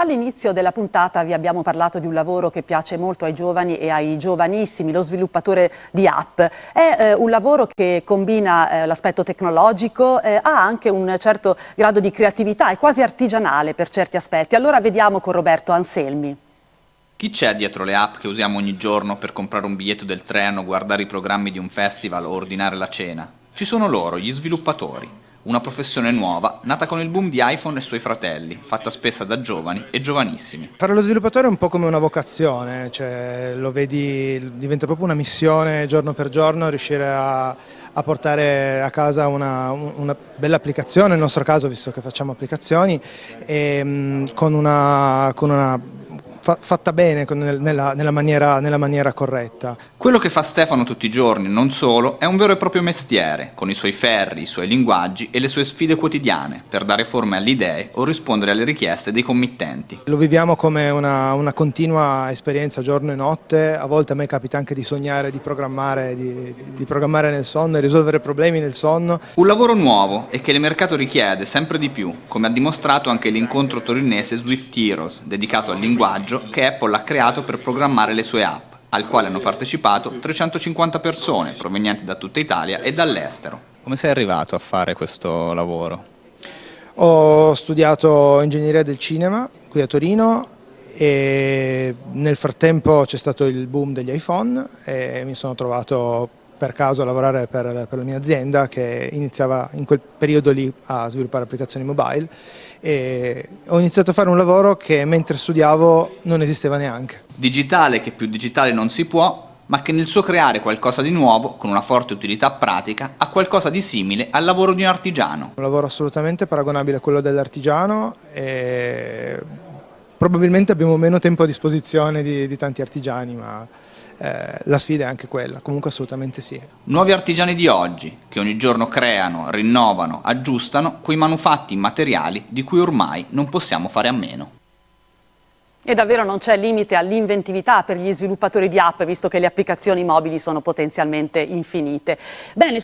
All'inizio della puntata vi abbiamo parlato di un lavoro che piace molto ai giovani e ai giovanissimi, lo sviluppatore di app. È eh, un lavoro che combina eh, l'aspetto tecnologico, eh, ha anche un certo grado di creatività, è quasi artigianale per certi aspetti. Allora vediamo con Roberto Anselmi. Chi c'è dietro le app che usiamo ogni giorno per comprare un biglietto del treno, guardare i programmi di un festival o ordinare la cena? Ci sono loro, gli sviluppatori una professione nuova, nata con il boom di iPhone e suoi fratelli, fatta spesso da giovani e giovanissimi. Fare lo sviluppatore è un po' come una vocazione, cioè lo vedi, diventa proprio una missione giorno per giorno riuscire a, a portare a casa una, una, bella applicazione, nel nostro caso visto che facciamo applicazioni, e, con, una, con una fatta bene nella, nella, maniera, nella, maniera, corretta. Quello che fa Stefano tutti i giorni, non solo, è un vero e proprio mestiere, con i suoi ferri, i suoi linguaggi e le sue sfide quotidiane, per dare forma alle idee o rispondere alle richieste dei committenti. Lo viviamo come una, una continua esperienza giorno e notte, a volte a me capita anche di sognare, di programmare, di, di programmare nel sonno e risolvere problemi nel sonno. Un lavoro nuovo e che il mercato richiede sempre di più, come ha dimostrato anche l'incontro torinese Swift Heroes, dedicato al linguaggio che Apple ha creato per programmare le sue app, al quale hanno partecipato 350 persone provenienti da tutta Italia e dall'estero. Come sei arrivato a fare questo lavoro? Ho studiato ingegneria del cinema qui a Torino e nel frattempo c'è stato il boom degli iPhone e mi sono trovato per caso a lavorare per, per, la mia azienda che iniziava in quel periodo lì a sviluppare applicazioni mobile e ho iniziato a fare un lavoro che mentre studiavo non esisteva neanche. Digitale che più digitale non si può, ma che nel suo creare qualcosa di nuovo, con una forte utilità pratica, ha qualcosa di simile al lavoro di un artigiano. Un lavoro assolutamente paragonabile a quello dell'artigiano e probabilmente abbiamo meno tempo a disposizione di, di tanti artigiani, ma eh, la sfida è anche quella, comunque assolutamente sì. Nuovi artigiani di oggi, che ogni giorno creano, rinnovano, aggiustano quei manufatti immateriali di cui ormai non possiamo fare a meno. E davvero non c'è limite all'inventività per gli sviluppatori di app, visto che le applicazioni mobili sono potenzialmente infinite. Bene,